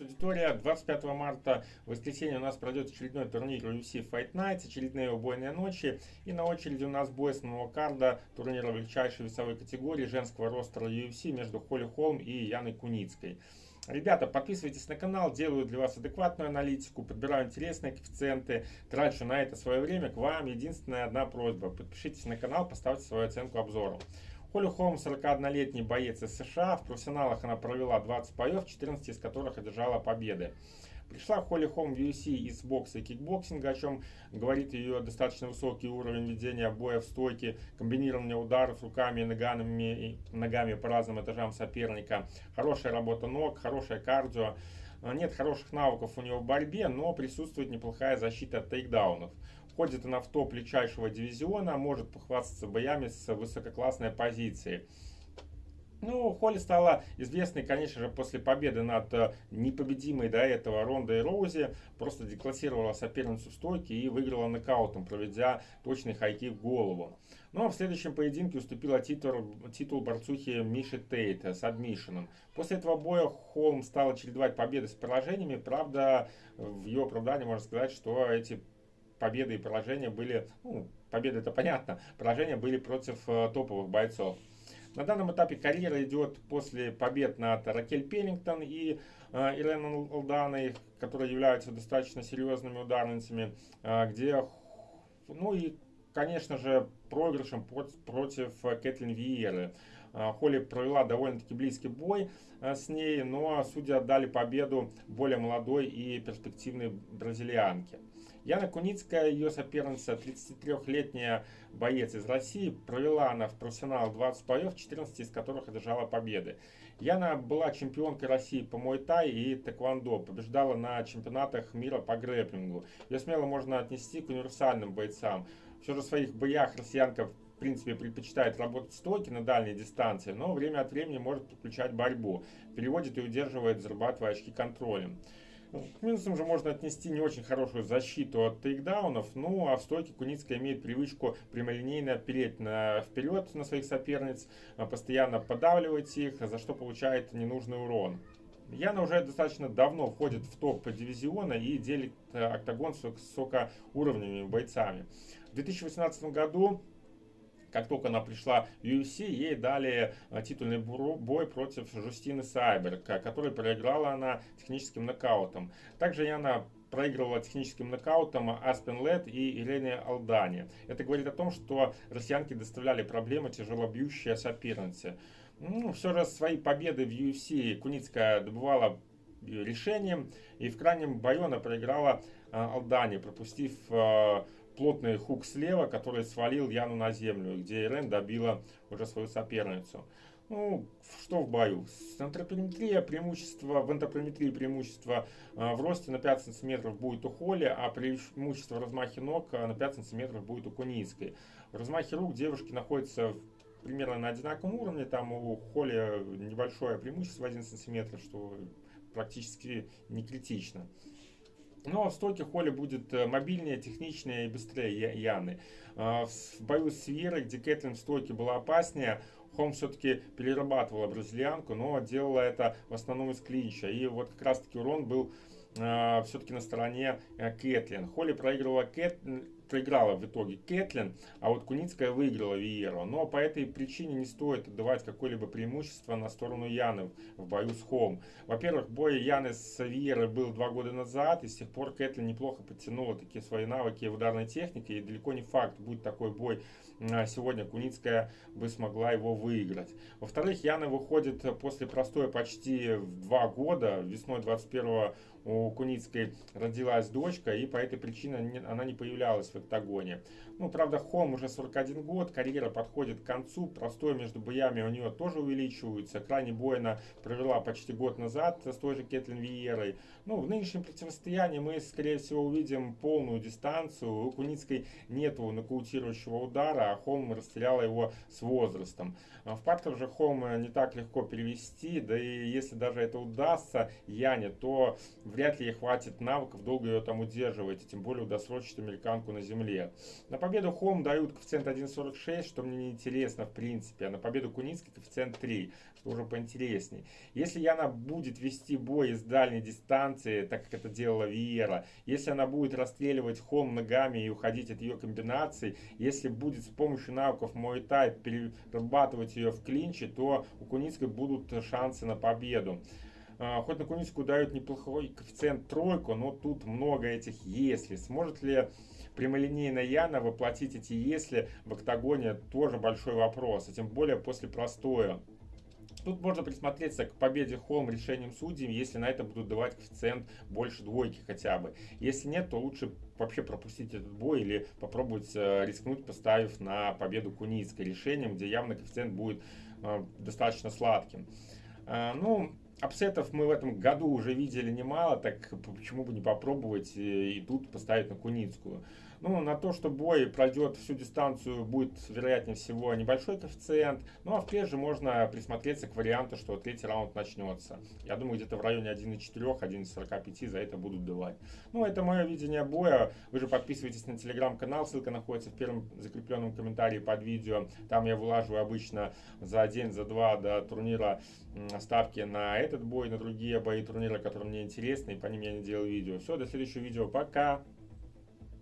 Привет, аудитория! 25 марта, в воскресенье, у нас пройдет очередной турнир UFC Fight Nights, очередные убойные ночи. И на очереди у нас бой с нового карда турнира величайшей весовой категории женского ростера UFC между Холли Холм и Яной Куницкой. Ребята, подписывайтесь на канал, делаю для вас адекватную аналитику, подбираю интересные коэффициенты, трачу на это свое время. К вам единственная одна просьба. Подпишитесь на канал, поставьте свою оценку обзору. Холли Холм 41-летний боец из США. В профессионалах она провела 20 боев, 14 из которых одержала победы. Пришла Холли Холм в UFC из бокса и кикбоксинга, о чем говорит ее достаточно высокий уровень ведения боя в стойке, комбинирование ударов руками и ногами, ногами по разным этажам соперника, хорошая работа ног, хорошее кардио. Нет хороших навыков у него в борьбе, но присутствует неплохая защита от тейкдаунов. Входит она в топ легчайшего дивизиона, может похвастаться боями с высококлассной оппозицией. Ну, Холли стала известной, конечно же, после победы над э, непобедимой до этого Рондой Роузи. Просто деклассировала соперницу в стойке и выиграла нокаутом, проведя точный high kick в голову. Ну, а в следующем поединке уступила титул, титул борцухи Миши Тейт с адмишином. После этого боя Холм стала чередовать победы с поражениями. Правда, в ее оправдании можно сказать, что эти победы и поражения были, ну, победы это понятно, поражения были против э, топовых бойцов. На данном этапе карьера идет после побед над Ракель Пеннингтон и э, Ирен Алданой, которые являются достаточно серьезными ударницами, э, где, ну и, конечно же, проигрышем против Кэтлин Виеры. Э, Холли провела довольно-таки близкий бой э, с ней, но судьи отдали победу более молодой и перспективной бразильянке. Яна Куницкая, ее соперница, 33-летняя боец из России, провела она в профессионал 20 боев, 14 из которых одержала победы. Яна была чемпионкой России по муай-тай и тэквондо, побеждала на чемпионатах мира по грэпплингу. Ее смело можно отнести к универсальным бойцам. Все же в своих боях россиянка в принципе предпочитает работать стойки на дальней дистанции, но время от времени может подключать борьбу, переводит и удерживает, зарабатывая очки контролем. К минусам же можно отнести не очень хорошую защиту от тейкдаунов, ну а в стойке Куницкая имеет привычку прямолинейно переть на, вперед на своих соперниц, а, постоянно подавливать их, за что получает ненужный урон. Яна уже достаточно давно входит в топ дивизиона и делит э, октагон с высокоуровневыми бойцами. В 2018 году как только она пришла в UFC, ей дали э, титульный бой против Жустины Сайберг, который проиграла она техническим нокаутом. Также она проигрывала техническим нокаутом Аспен Лед и Елене Алдане. Это говорит о том, что россиянки доставляли проблемы тяжелобьющие соперницы. Ну, все же свои победы в UFC Куницкая добывала решением, и в крайнем бою она проиграла э, Алдане, пропустив э, плотный хук слева, который свалил Яну на землю, где Ирен добила уже свою соперницу. Ну, что в бою? Антропометрия преимущество, в антропометрии преимущество э, в росте на 5 сантиметров будет у Холли, а преимущество в размахе ног на 5 сантиметров будет у Куницкой. В размахе рук девушки находятся примерно на одинаковом уровне, там у Холли небольшое преимущество 1 сантиметр, что практически не критично. Но в стойке Холли будет э, мобильнее, техничнее и быстрее Яны. А, в бою с Вьерой, где Кэтлин в стойке была опаснее, Холм все-таки перерабатывала бразильянку, но делала это в основном из клинча. И вот как раз таки урон был э, все-таки на стороне э, Кэтлин. Холли проигрывала Кэт, проиграла в итоге Кэтлин, а вот Куницкая выиграла Виеру. Но по этой причине не стоит отдавать какое-либо преимущество на сторону Яны в бою с Холм. Во-первых, бой Яны с Виерой был два года назад, и с тех пор Кэтлин неплохо подтянула такие свои навыки в ударной технике, и далеко не факт, будет такой бой а сегодня Куницкая бы смогла его выиграть. Во-вторых, Яна выходит после простоя почти в два года, весной 21 у Куницкой родилась дочка, и по этой причине она не появлялась в октагоне. Ну, правда, Холм уже 41 год, карьера подходит к концу, простой между боями у нее тоже увеличивается. Крайне бой она провела почти год назад с той же Кетлин Виерой. Ну, в нынешнем противостоянии мы, скорее всего, увидим полную дистанцию. У Куницкой нету нокаутирующего удара, а Холм расстреляла его с возрастом. В паркер же Холм не так легко перевести, да и если даже это удастся Яне, то вряд ли ей хватит навыков долго ее там удерживать, тем более удосрочить американку на земле. На победу Холм дают коэффициент 1.46, что мне не интересно в принципе, а на победу Куницкой коэффициент 3, что уже поинтересней. Если Яна будет вести бой из дальней дистанции, так как это делала Виера, если она будет расстреливать Холм ногами и уходить от ее комбинаций, если будет с помощью навыков Мой Тай перерабатывать ее в клинче, то у Куницкой будут шансы на победу. А, хоть на Куницкую дают неплохой коэффициент тройку, но тут много этих «если». Сможет ли прямолинейная Яна воплотить эти «если» в октагоне, тоже большой вопрос, а тем более после простоя. Тут можно присмотреться к победе Холм решением судей, если на это будут давать коэффициент больше двойки хотя бы. Если нет, то лучше вообще пропустить этот бой или попробовать э, рискнуть, поставив на победу Куницкой решением, где явно коэффициент будет э, достаточно сладким. Э, ну, апсетов мы в этом году уже видели немало, так почему бы не попробовать и тут поставить на Куницкую. Ну, на то, что бой пройдет всю дистанцию, будет, вероятнее всего, небольшой коэффициент. Ну, а в прежде можно присмотреться к варианту, что третий раунд начнется. Я думаю, где-то в районе 1.4, 1.45 за это будут давать. Ну, это мое видение боя. Вы же подписывайтесь на телеграм-канал, ссылка находится в первом закрепленном комментарии под видео. Там я вылаживаю обычно за день, за два до турнира ставки на этот бой, на другие бои турнира, которые мне интересны, и по ним я не делаю видео. Все, до следующего видео. Пока!